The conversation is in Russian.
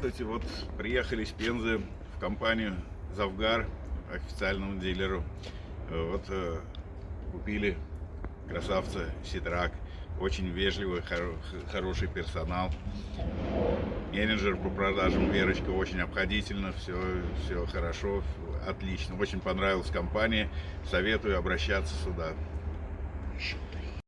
Здравствуйте, вот приехали из Пензы в компанию Завгар, официальному дилеру. Вот э, купили красавца Ситрак, очень вежливый, хоро хороший персонал. Менеджер по продажам Верочка очень обходительно, все, все хорошо, отлично. Очень понравилась компания, советую обращаться сюда.